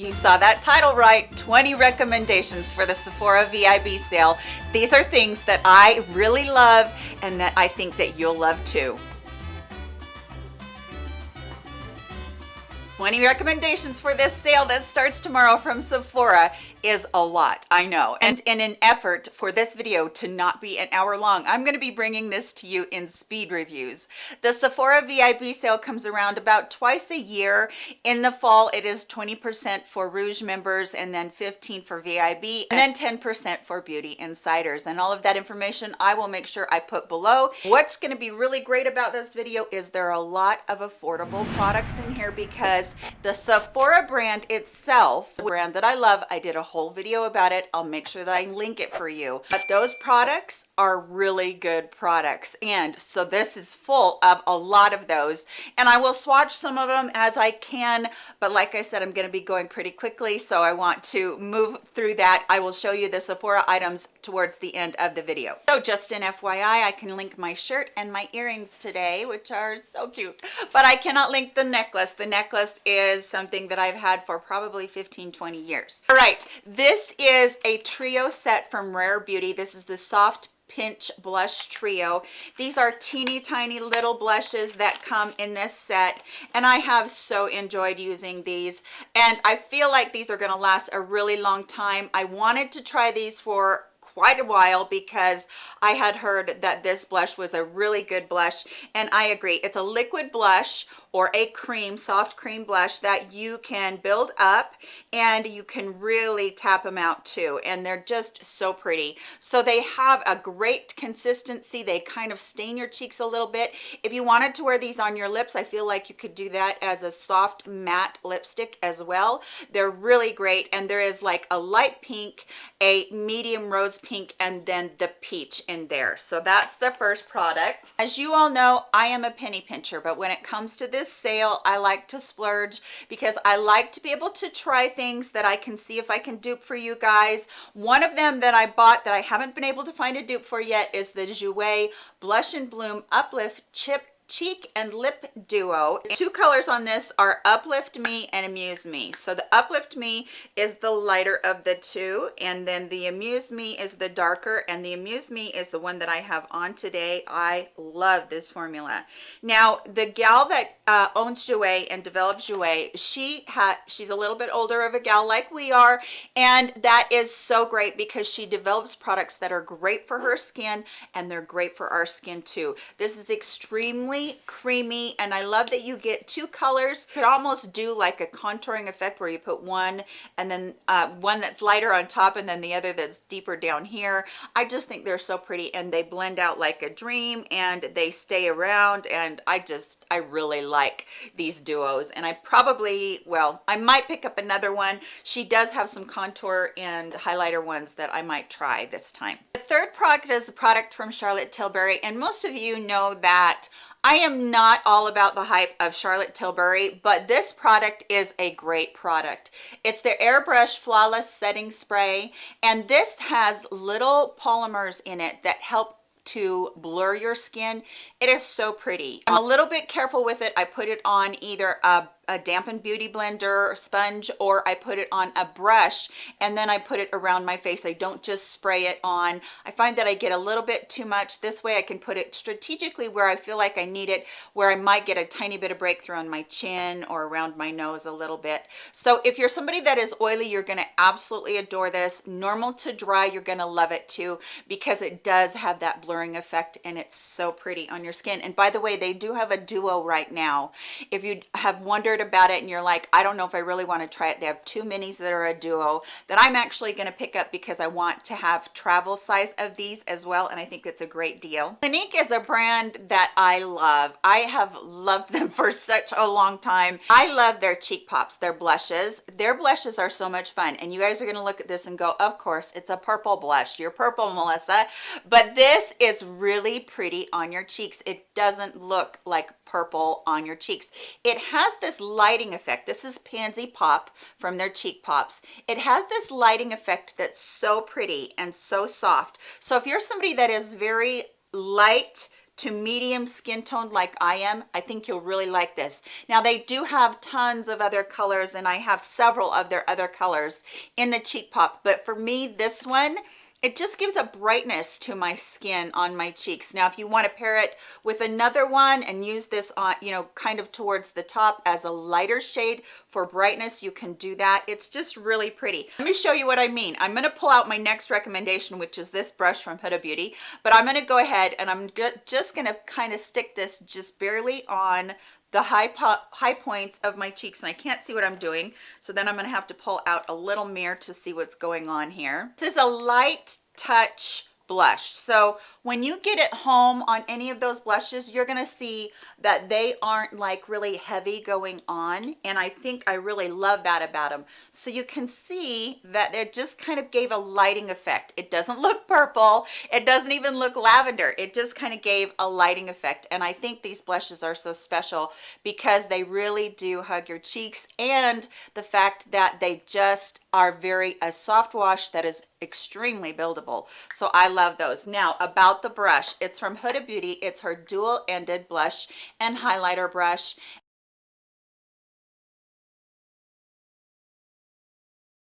You saw that title right, 20 recommendations for the Sephora VIB sale. These are things that I really love and that I think that you'll love too. 20 recommendations for this sale that starts tomorrow from Sephora is a lot i know. And in an effort for this video to not be an hour long i'm going to be bringing this to you in speed reviews. The sephora vib sale comes around about twice a year. In the fall it is 20 percent for rouge members and then 15 for vib and then 10 percent for beauty insiders. And all of that information i will make sure i put below. What's going to be really great about this video is there are a lot of affordable products in here because the sephora brand itself brand that i love i did a whole video about it. I'll make sure that i link it for you. But those products are really good products. And so this is full of a lot of those. And i will swatch some of them as i can. But like i said i'm going to be going pretty quickly. So i want to move through that. I will show you the sephora items towards the end of the video. So just an fyi i can link my shirt and my earrings today which are so cute. But i cannot link the necklace. The necklace is something that i've had for probably 15 20 years. All right this is a trio set from Rare Beauty. This is the Soft Pinch Blush Trio. These are teeny tiny little blushes that come in this set and I have so enjoyed using these and I feel like these are going to last a really long time. I wanted to try these for quite a while because I had heard that this blush was a really good blush and I agree. It's a liquid blush or a cream soft cream blush that you can build up and you can really tap them out too. And they're just so pretty. So they have a great consistency. They kind of stain your cheeks a little bit. If you wanted to wear these on your lips i feel like you could do that as a soft matte lipstick as well. They're really great. And there is like a light pink a medium rose pink and then the peach in there. So that's the first product. As you all know i am a penny pincher but when it comes to this this sale i like to splurge because i like to be able to try things that i can see if i can dupe for you guys. One of them that i bought that i haven't been able to find a dupe for yet is the jouer blush and bloom uplift chip cheek and lip duo. Two colors on this are uplift me and amuse me. So the uplift me is the lighter of the two and then the amuse me is the darker and the amuse me is the one that i have on today. I love this formula. Now the gal that uh, owns jouer and develops jouer she had she's a little bit older of a gal like we are and that is so great because she develops products that are great for her skin and they're great for our skin too. This is extremely creamy and i love that you get two colors. Could almost do like a contouring effect where you put one and then uh, one that's lighter on top and then the other that's deeper down here. I just think they're so pretty and they blend out like a dream and they stay around and i just i really like these duos. And i probably well i might pick up another one. She does have some contour and highlighter ones that i might try this time. The third product is a product from charlotte tilbury. And most of you know that I am not all about the hype of Charlotte Tilbury, but this product is a great product. It's the Airbrush Flawless Setting Spray, and this has little polymers in it that help to blur your skin. It is so pretty. I'm a little bit careful with it. I put it on either a a dampened beauty blender sponge or I put it on a brush and then I put it around my face. I don't just spray it on. I find that I get a little bit too much. This way I can put it strategically where I feel like I need it, where I might get a tiny bit of breakthrough on my chin or around my nose a little bit. So if you're somebody that is oily, you're gonna absolutely adore this. Normal to dry, you're gonna love it too because it does have that blurring effect and it's so pretty on your skin. And by the way, they do have a duo right now. If you have wondered about it and you're like i don't know if i really want to try it. They have two minis that are a duo that i'm actually going to pick up because i want to have travel size of these as well and i think it's a great deal. Clinique is a brand that i love. I have loved them for such a long time. I love their cheek pops their blushes. Their blushes are so much fun and you guys are going to look at this and go of course it's a purple blush. You're purple melissa. But this is really pretty on your cheeks. It doesn't look like purple on your cheeks. It has this lighting effect. This is pansy pop from their cheek pops. It has this lighting effect that's so pretty and so soft. So if you're somebody that is very light to medium skin tone like I am, I think you'll really like this. Now they do have tons of other colors and I have several of their other colors in the Cheek Pop, but for me, this one, it just gives a brightness to my skin on my cheeks. Now if you want to pair it with another one and use this on you know kind of towards the top as a lighter shade for brightness you can do that. It's just really pretty. Let me show you what i mean. I'm going to pull out my next recommendation which is this brush from huda beauty but i'm going to go ahead and i'm just going to kind of stick this just barely on the high high points of my cheeks and I can't see what I'm doing. So then I'm gonna have to pull out a little mirror to see what's going on here. This is a light touch blush. So when you get it home on any of those blushes you're going to see that they aren't like really heavy going on and i think i really love that about them so you can see that it just kind of gave a lighting effect. It doesn't look purple it doesn't even look lavender it just kind of gave a lighting effect and i think these blushes are so special because they really do hug your cheeks and the fact that they just are very a soft wash that is extremely buildable. So i love those. Now about the brush. It's from huda beauty. It's her dual ended blush and highlighter brush.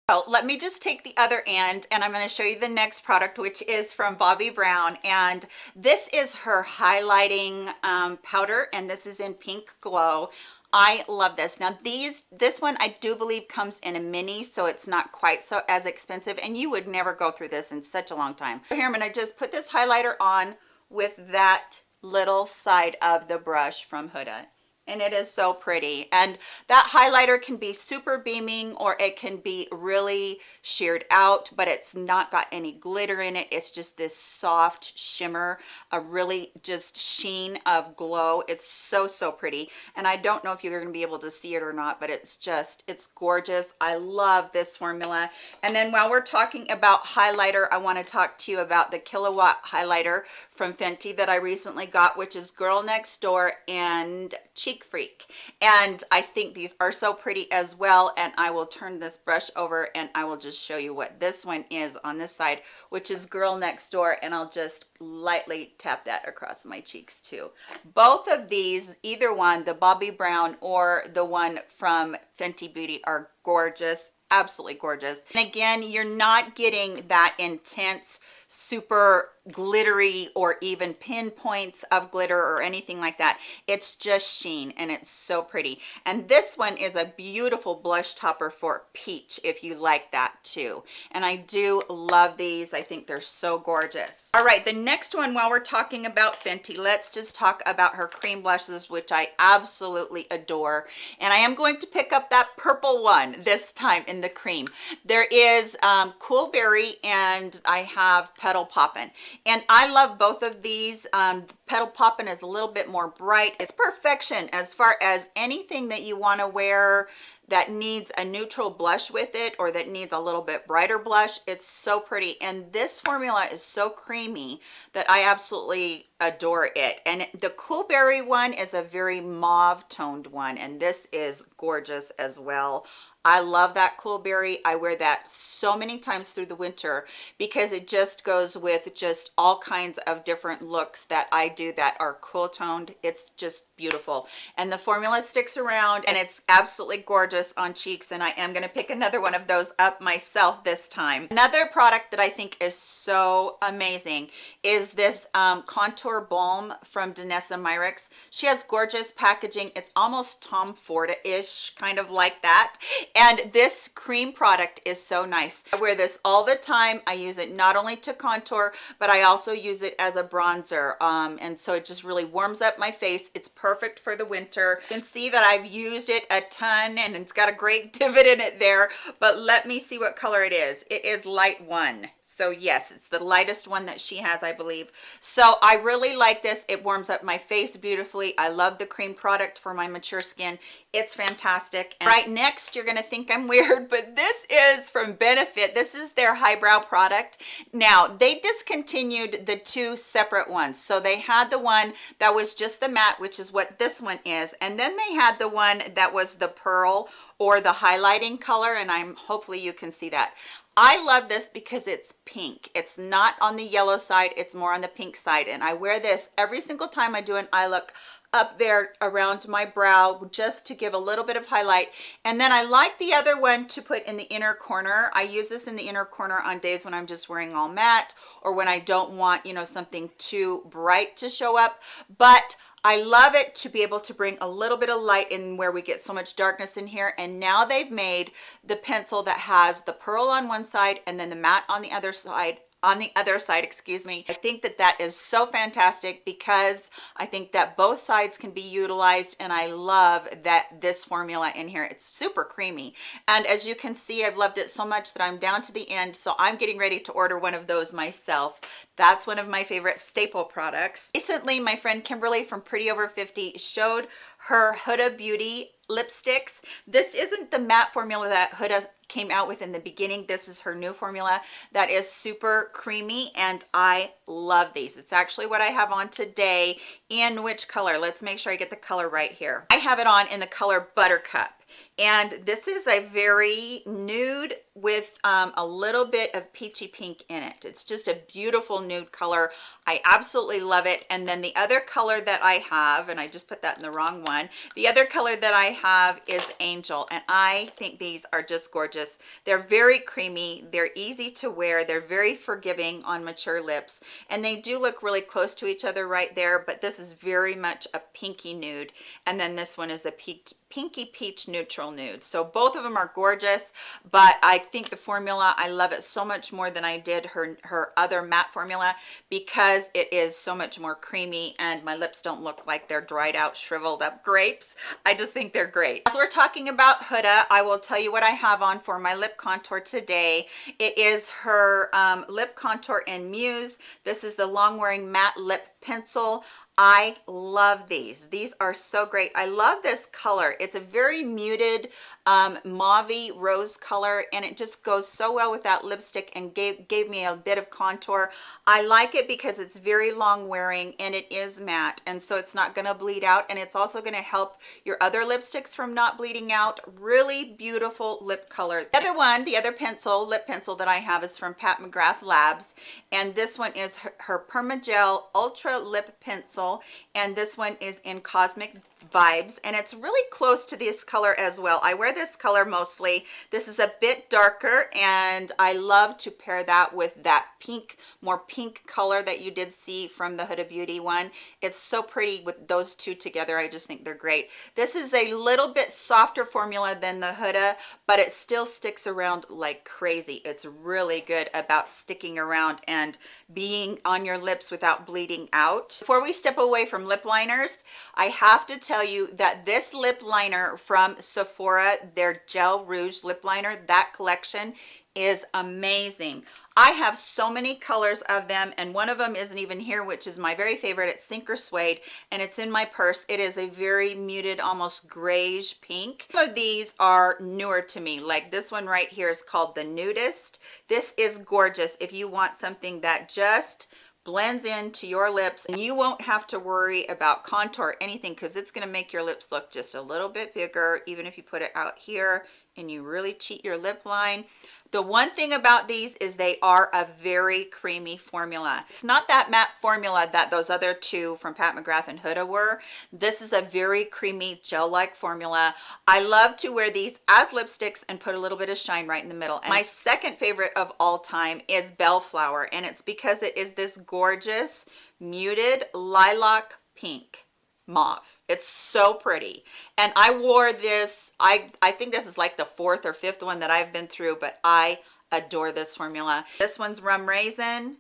Oh, let me just take the other end and I'm going to show you the next product which is from Bobbi Brown and this is her highlighting um, powder and this is in pink glow I love this. Now these, this one I do believe comes in a mini, so it's not quite so as expensive and you would never go through this in such a long time. So here I'm gonna just put this highlighter on with that little side of the brush from Huda and it is so pretty. And that highlighter can be super beaming or it can be really sheared out but it's not got any glitter in it. It's just this soft shimmer a really just sheen of glow. It's so so pretty. And i don't know if you're going to be able to see it or not but it's just it's gorgeous. I love this formula. And then while we're talking about highlighter i want to talk to you about the killawatt highlighter from fenty that i recently got which is girl next door and cheek Freak. And I think these are so pretty as well. And I will turn this brush over and I will just show you what this one is on this side, which is Girl Next Door. And I'll just lightly tap that across my cheeks too. Both of these, either one, the Bobbi Brown or the one from Fenty Beauty are gorgeous absolutely gorgeous. And again you're not getting that intense super glittery or even pinpoints of glitter or anything like that. It's just sheen and it's so pretty. And this one is a beautiful blush topper for peach if you like that too. And i do love these. I think they're so gorgeous. All right the next one while we're talking about fenty let's just talk about her cream blushes which i absolutely adore. And i am going to pick up that purple one this time in the cream. There is um cool berry and i have petal poppin. And i love both of these. Um petal poppin is a little bit more bright. It's perfection as far as anything that you want to wear that needs a neutral blush with it or that needs a little bit brighter blush it's so pretty and this formula is so creamy that i absolutely adore it and the cool berry one is a very mauve toned one and this is gorgeous as well I love that cool berry. I wear that so many times through the winter because it just goes with just all kinds of different looks that I do that are cool toned. It's just beautiful. And the formula sticks around and it's absolutely gorgeous on cheeks. And I am going to pick another one of those up myself this time. Another product that I think is so amazing is this um, contour balm from Danessa Myricks. She has gorgeous packaging. It's almost Tom Ford-ish, kind of like that and this cream product is so nice i wear this all the time i use it not only to contour but i also use it as a bronzer um, and so it just really warms up my face it's perfect for the winter. You can see that i've used it a ton and it's got a great divot in it there but let me see what color it is. It is light one so yes it's the lightest one that she has i believe. So i really like this. It warms up my face beautifully. I love the cream product for my mature skin. It's fantastic. And right next you're gonna think i'm weird but this is from benefit. This is their highbrow product. Now they discontinued the two separate ones. So they had the one that was just the matte which is what this one is and then they had the one that was the pearl or the highlighting color and i'm hopefully you can see that I love this because it's pink. It's not on the yellow side, it's more on the pink side. And I wear this every single time I do an eye look up there around my brow just to give a little bit of highlight and then i like the other one to put in the inner corner i use this in the inner corner on days when i'm just wearing all matte or when i don't want you know something too bright to show up but I love it to be able to bring a little bit of light in where we get so much darkness in here. And now they've made the pencil that has the pearl on one side and then the matte on the other side on the other side excuse me. I think that that is so fantastic because i think that both sides can be utilized and i love that this formula in here. It's super creamy. And as you can see i've loved it so much that i'm down to the end so i'm getting ready to order one of those myself. That's one of my favorite staple products. Recently my friend kimberly from pretty over 50 showed her huda beauty lipsticks. This isn't the matte formula that huda came out with in the beginning. This is her new formula that is super creamy and i love these. It's actually what i have on today. In which color? Let's make sure i get the color right here. I have it on in the color buttercup and this is a very nude with um, a little bit of peachy pink in it. It's just a beautiful nude color. I absolutely love it. And then the other color that i have and i just put that in the wrong one the other color that i have is angel. And i think these are just gorgeous. They're very creamy. They're easy to wear. They're very forgiving on mature lips. And they do look really close to each other right there but this is very much a pinky nude. And then this one is a pink pinky peach neutral nude so both of them are gorgeous but i think the formula i love it so much more than i did her her other matte formula because it is so much more creamy and my lips don't look like they're dried out shriveled up grapes. I just think they're great. As we're talking about huda i will tell you what i have on for my lip contour today. It is her um, lip contour in muse. This is the long wearing matte lip pencil I love these. These are so great. I love this color. It's a very muted um, mauve rose color and it just goes so well with that lipstick and gave, gave me a bit of contour. I like it because it's very long wearing and it is matte and so it's not going to bleed out and it's also going to help your other lipsticks from not bleeding out. Really beautiful lip color. The other one, the other pencil, lip pencil that I have is from Pat McGrath Labs and this one is her, her Permagel Ultra Lip pencil and this one is in cosmic vibes and it's really close to this color as well. I wear this color mostly. This is a bit darker and i love to pair that with that pink more pink color that you did see from the huda beauty one. It's so pretty with those two together. I just think they're great. This is a little bit softer formula than the huda but it still sticks around like crazy. It's really good about sticking around and being on your lips without bleeding out. Before we step away from lip liners i have to tell you that this lip liner from sephora their gel rouge lip liner that collection is amazing i have so many colors of them and one of them isn't even here which is my very favorite. It's sinker suede and it's in my purse. It is a very muted almost grayish pink. Some of these are newer to me. Like this one right here is called the nudist. This is gorgeous. If you want something that just blends into your lips and you won't have to worry about contour or anything because it's going to make your lips look just a little bit bigger even if you put it out here and you really cheat your lip line the one thing about these is they are a very creamy formula. It's not that matte formula that those other two from Pat McGrath and Huda were. This is a very creamy gel-like formula. I love to wear these as lipsticks and put a little bit of shine right in the middle. And my second favorite of all time is Bellflower and it's because it is this gorgeous muted lilac pink mauve. It's so pretty. And i wore this i i think this is like the fourth or fifth one that i've been through but i adore this formula. This one's rum raisin.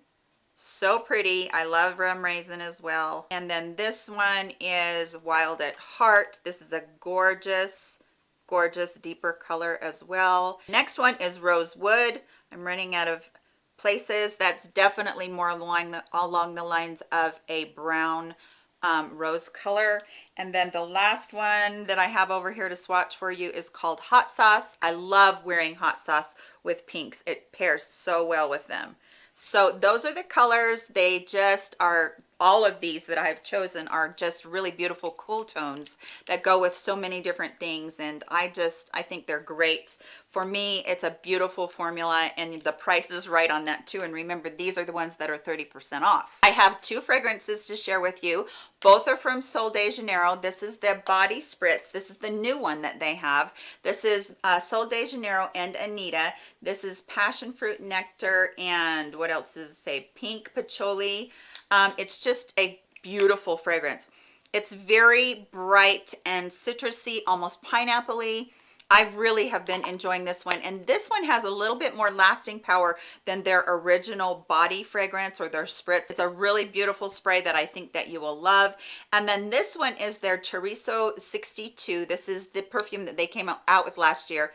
So pretty. I love rum raisin as well. And then this one is wild at heart. This is a gorgeous gorgeous deeper color as well. Next one is rosewood. I'm running out of places. That's definitely more along the along the lines of a brown um, rose color. And then the last one that I have over here to swatch for you is called Hot Sauce. I love wearing hot sauce with pinks. It pairs so well with them. So those are the colors. They just are all of these that I've chosen are just really beautiful cool tones that go with so many different things and I just I think they're great. For me it's a beautiful formula and the price is right on that too and remember these are the ones that are 30 percent off. I have two fragrances to share with you. Both are from Sol de Janeiro. This is the body spritz. This is the new one that they have. This is uh, Sol de Janeiro and Anita. This is passion fruit nectar and what else is say? Pink patchouli um, it's just a beautiful fragrance. It's very bright and citrusy, almost pineapple-y. I really have been enjoying this one and this one has a little bit more lasting power than their original body fragrance or their spritz. It's a really beautiful spray that I think that you will love. And then this one is their Cheirosa 62. This is the perfume that they came out with last year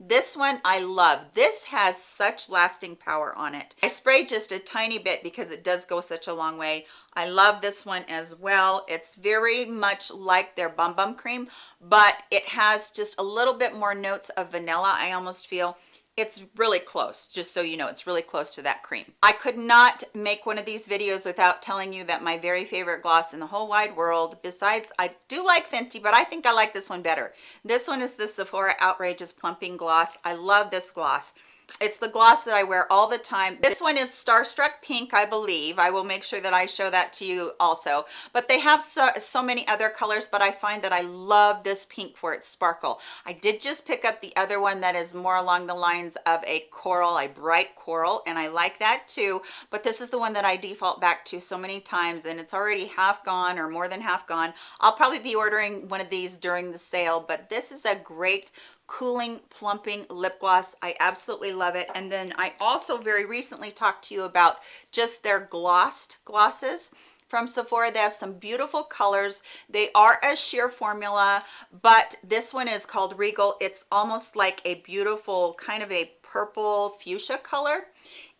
this one I love. This has such lasting power on it. I sprayed just a tiny bit because it does go such a long way. I love this one as well. It's very much like their Bum Bum Cream, but it has just a little bit more notes of vanilla, I almost feel it's really close just so you know it's really close to that cream. I could not make one of these videos without telling you that my very favorite gloss in the whole wide world besides i do like fenty but i think i like this one better. This one is the sephora outrageous plumping gloss. I love this gloss it's the gloss that I wear all the time. This one is Starstruck Pink, I believe. I will make sure that I show that to you also. But they have so, so many other colors, but I find that I love this pink for its sparkle. I did just pick up the other one that is more along the lines of a coral, a bright coral, and I like that too. But this is the one that I default back to so many times, and it's already half gone or more than half gone. I'll probably be ordering one of these during the sale, but this is a great cooling plumping lip gloss i absolutely love it and then i also very recently talked to you about just their glossed glosses from Sephora. They have some beautiful colors. They are a sheer formula, but this one is called Regal. It's almost like a beautiful kind of a purple fuchsia color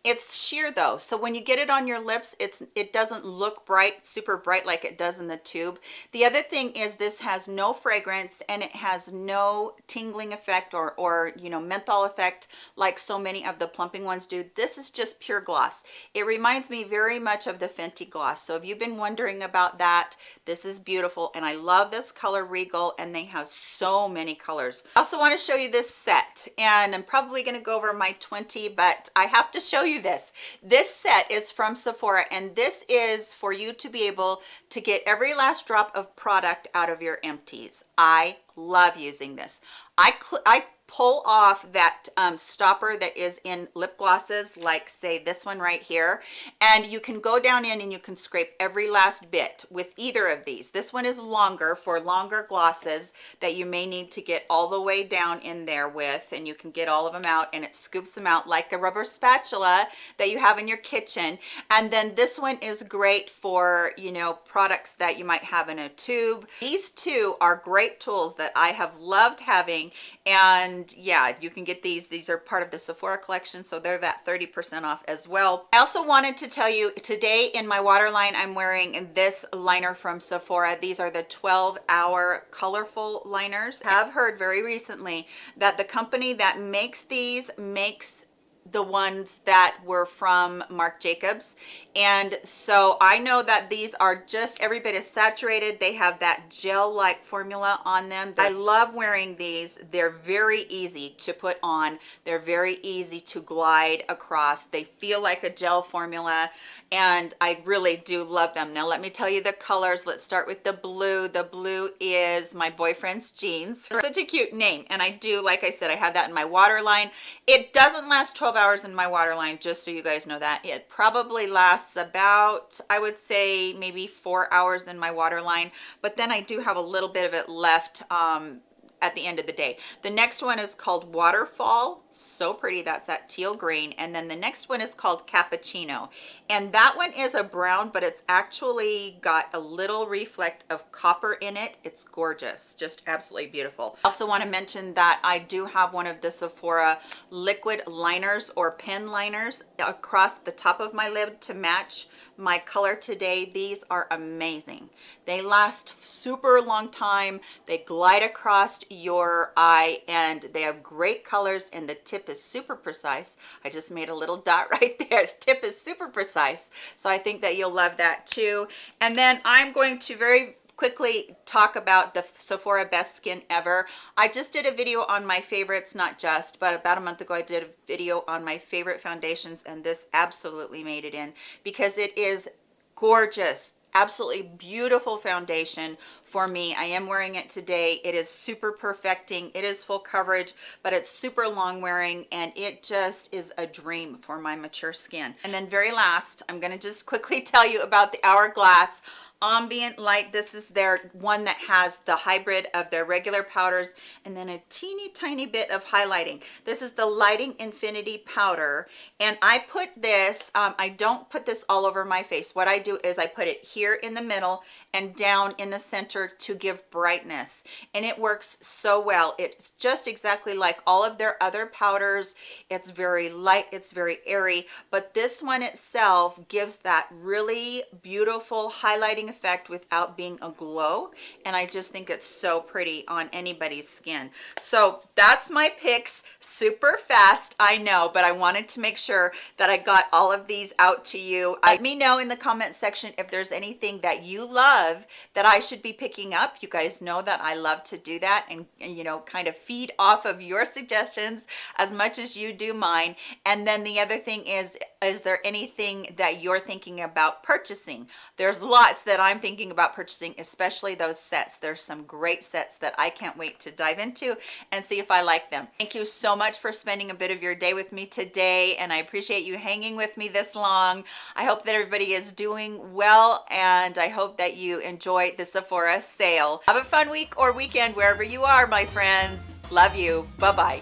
it's sheer though. So when you get it on your lips it's it doesn't look bright super bright like it does in the tube. The other thing is this has no fragrance and it has no tingling effect or or you know menthol effect like so many of the plumping ones do. This is just pure gloss. It reminds me very much of the fenty gloss. So if you've been wondering about that this is beautiful and i love this color regal and they have so many colors. I also want to show you this set and i'm probably going to go over my 20 but i have to show you you this. This set is from sephora and this is for you to be able to get every last drop of product out of your empties. I love using this. I i pull off that um, stopper that is in lip glosses like say this one right here and you can go down in and you can scrape every last bit with either of these. This one is longer for longer glosses that you may need to get all the way down in there with and you can get all of them out and it scoops them out like a rubber spatula that you have in your kitchen. And then this one is great for you know products that you might have in a tube. These two are great tools that i have loved having and and yeah you can get these. These are part of the sephora collection so they're that 30 percent off as well. I also wanted to tell you today in my waterline i'm wearing this liner from sephora. These are the 12 hour colorful liners. I have heard very recently that the company that makes these makes the ones that were from Marc Jacobs. And so I know that these are just every bit as saturated. They have that gel-like formula on them. I love wearing these. They're very easy to put on. They're very easy to glide across. They feel like a gel formula and I really do love them. Now let me tell you the colors. Let's start with the blue. The blue is my boyfriend's jeans. Such a cute name and I do like I said I have that in my waterline. It doesn't last 12 hours in my waterline just so you guys know that. It probably lasts about i would say maybe four hours in my waterline but then i do have a little bit of it left um at the end of the day. The next one is called waterfall so pretty that's that teal green. And then the next one is called cappuccino. And that one is a brown but it's actually got a little reflect of copper in it. It's gorgeous just absolutely beautiful. I also want to mention that i do have one of the sephora liquid liners or pen liners across the top of my lid to match my color today these are amazing. They last super long time. They glide across your eye and they have great colors and the tip is super precise. I just made a little dot right there. Tip is super precise. So i think that you'll love that too. And then i'm going to very quickly talk about the Sephora best skin ever. I just did a video on my favorites, not just, but about a month ago I did a video on my favorite foundations and this absolutely made it in because it is gorgeous absolutely beautiful foundation for me. I am wearing it today. It is super perfecting. It is full coverage but it's super long wearing and it just is a dream for my mature skin. And then very last i'm going to just quickly tell you about the hourglass ambient light. This is their one that has the hybrid of their regular powders and then a teeny tiny bit of highlighting. This is the lighting infinity powder and i put this um, i don't put this all over my face. What i do is i put it here in the middle and down in the center to give brightness and it works so well. It's just exactly like all of their other powders. It's very light it's very airy but this one itself gives that really beautiful highlighting effect without being a glow and i just think it's so pretty on anybody's skin. So that's my picks. Super fast i know but i wanted to make sure that i got all of these out to you. Let me know in the comment section if there's anything that you love that i should be picking up you guys know that i love to do that and, and you know kind of feed off of your suggestions as much as you do mine and then the other thing is is there anything that you're thinking about purchasing there's lots that that I'm thinking about purchasing, especially those sets. There's some great sets that I can't wait to dive into and see if I like them. Thank you so much for spending a bit of your day with me today, and I appreciate you hanging with me this long. I hope that everybody is doing well, and I hope that you enjoy the Sephora sale. Have a fun week or weekend wherever you are, my friends. Love you. Bye-bye.